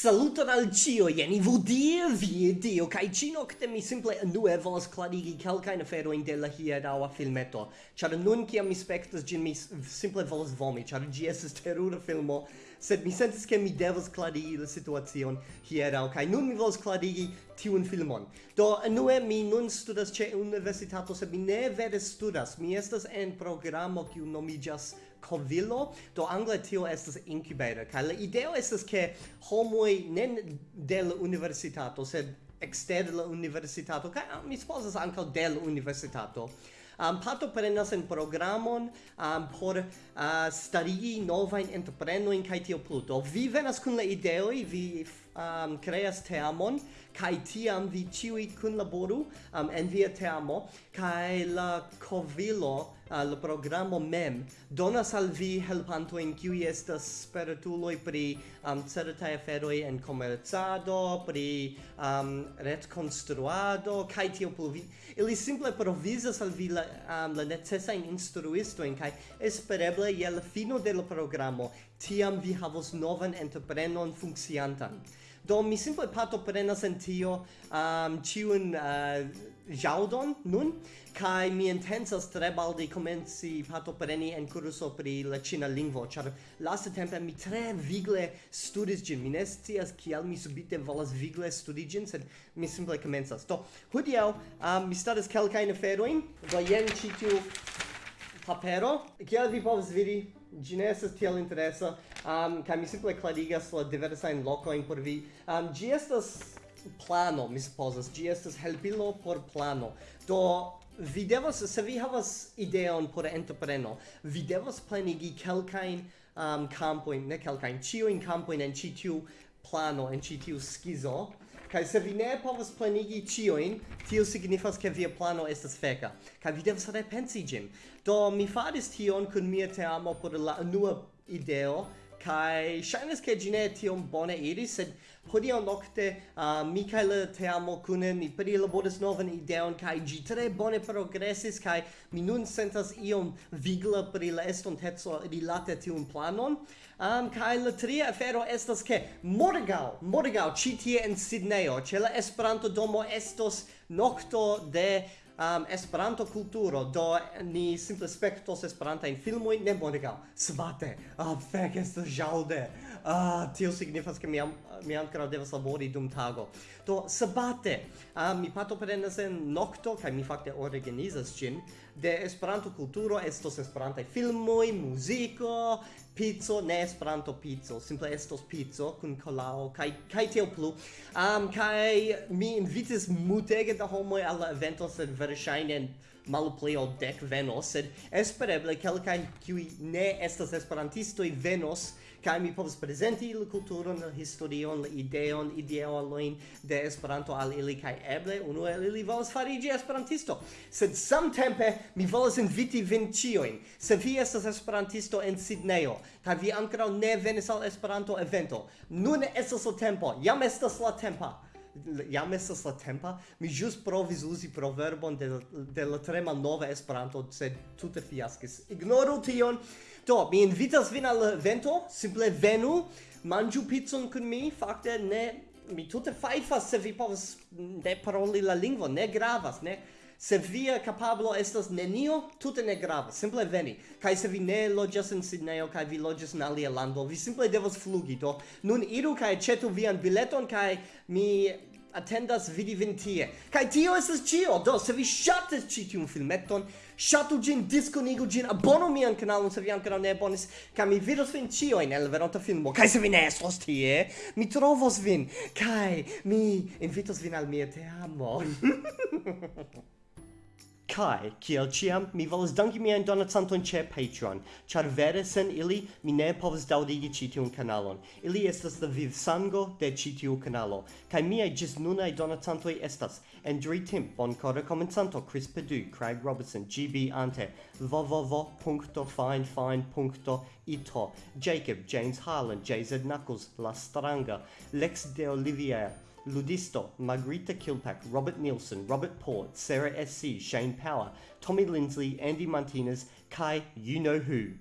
Saluton al cio, jeni vu die, vie dio, kai ci nocte mi simple nue volas clarigi calcain aferoin de la hieraua filmeto, char nun ciam mi spectas gin mi simple volas vomi, char gi estes terura filmo, sed mi sentis che mi devas clarigi la situazion hierau, kai nun mi volas clarigi tiun filmon. Do, nue mi nun studas ce universitato, sed mi ne vere studas, mi estas en programo kiu nomigas covilo do angle tio estas incubator kaj la ideo estas ke homoj ne de la universitato sed exter la universitato kaj ah, mi supozas ankaŭ de la universitato. Um, parto prenas en programon um, por uh, starigi novajn entreprenojn kaj tio plu do vi venas kun la ideoj vi um, creas teamon kai tiam vi ciui kunlaboru um, en via teamo kai la covilo uh, al programo mem donas al vi helpanto in kiu estas spertuloj pri um, certaj aferoi en komercado pri um, retkonstruado kai tio pluvi ili simple provizas al vi la, um, la instruisto in kai espereble je la fino de la programo tiam vi havos novan entreprenon funkciantan. Do mi simple partoprenas en tio um, ciun uh, eh, jaudon nun, kai mi intensas tre balde comenci partopreni en curso pri la cina lingvo, char laste tempo mi tre vigle studis gin, mi ne scias kial mi subite volas vigle studi gin, sed mi simple comenzas. Do, hodiaŭ um, mi stadas kelkajn aferojn do jen citiu papero, kial vi povas vidi ĝi ne estas tiel interesa um, kaj mi simple klarigas la diversajn lokojn por vi. Um, ĝi estas plano mi supozas. Gi estas helpilo por plano. Do vi devas se vi havas ideon por entrepreno vi devas planigi kelkajn um, campojn ne kelkajn ĉiujn campojn en ĉi tiu plano en ĉi tiu skizo kaj se vi ne povas planigi ĉiujn tio signifas ke via plano estas feka kaj vi devas repensi ĝin. Do mi faris tion kun mia teamo por la unua ideo kai shines ke gine tiom bone iris sed on nokte uh, mikaila te amo kune ni prilaboris novan ideon kai ĝi tre bone progresis kai mi nun sentas iom vigla pri la estonteco rilate tiun planon. Um, kai la tria afero estas ke morgau morgau ĉi tie en Sidnejo ĉe la Esperanto domo estos nokto de um, Esperanto kulturo do ni simple spektos Esperanta in filmoj ne bonega svate ah fek estas ĵaŭde ah tio signifas ke mi am, mi ankoraŭ devas labori dum tago. Do sabate um, mi partoprenas en nokto kaj mi fakte organizas ĝin de Esperanto kulturo estos Esperantaj filmoj, muziko, pizzo, ne Esperanto pizzo, simple estos pizzo kun kolao kaj kaj tiel plu. Um kaj mi invitis multege da homoj al la evento sed verŝajne malpli ol dek venos, sed espereble kelkaj kiuj ne estas esperantistoj venos, kaj mi povas prezenti la kulturon, la historion, la ideon, ideoloin de Esperanto al ili kaj eble unu el ili volas fariĝi esperantisto. Sed samtempe mi volas inviti vin ĉiujn. Se vi estas esperantisto en Sidnejo kaj vi ankoraŭ ne venis al Esperanto evento, nun estas la tempo, jam estas la tempo jam estas la tempa mi jus provis uzi proverbon de de la tre malnova Esperanto sed tute fiaskis. Ignoru tion. Do mi invitas vin al vento simple venu manĝu pizzon kun mi fakte ne mi tute fajfas se vi povas ne paroli la lingvo ne gravas ne se via capablo estas nenio, tute ne grava, simple veni. Kai se vi ne loĝas en Sidnejo kaj vi loĝas en alia lando, vi simple devas flugi, do nun iru kaj aĉetu vian bileton kaj mi attendas vidi vin tie. Kaj tio estas ĉio, do se vi ŝatas ĉi tiun filmeton, ŝatu ĝin, diskonigu ĝin, abonu mian kanalon se vi ankoraŭ ne abonis, kaj mi vidos vin ĉiujn el veronta filmo. Kaj se vi ne estos tie, mi trovos vin, kaj mi invitos vin al mia teamo. Kai, kiel ciam, mi volas danki mian donacanton ce Patreon, char vere sen ili mi ne povas daudigi ci tiun kanalon. Ili estas la vivsango de ci tiu kanalo, kai miai gis nunai donacantoi estas Andrew Timp, Boncora Comensanto, Chris Pedu Craig Robertson, GB Ante, www.finefine.ito, Jacob, James Harlan, JZ Knuckles, La Stranga, Lex de Olivier, Ludisto, Margarita Kilpack, Robert Nielsen, Robert Port, Sarah S.C., Shane Power, Tommy Lindsley, Andy Martinez, Kai You Know Who.